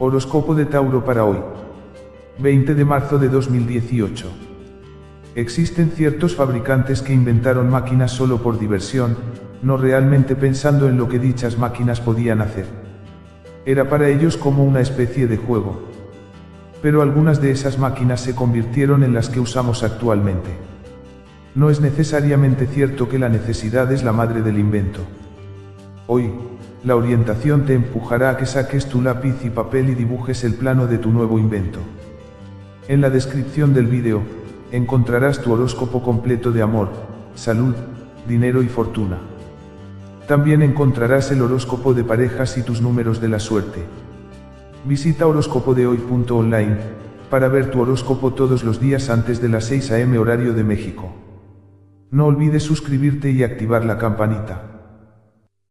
Horóscopo de Tauro para hoy. 20 de marzo de 2018. Existen ciertos fabricantes que inventaron máquinas solo por diversión, no realmente pensando en lo que dichas máquinas podían hacer. Era para ellos como una especie de juego. Pero algunas de esas máquinas se convirtieron en las que usamos actualmente. No es necesariamente cierto que la necesidad es la madre del invento. Hoy, la orientación te empujará a que saques tu lápiz y papel y dibujes el plano de tu nuevo invento. En la descripción del vídeo, encontrarás tu horóscopo completo de amor, salud, dinero y fortuna. También encontrarás el horóscopo de parejas y tus números de la suerte. Visita horóscopodehoy.online para ver tu horóscopo todos los días antes de las 6 am horario de México. No olvides suscribirte y activar la campanita.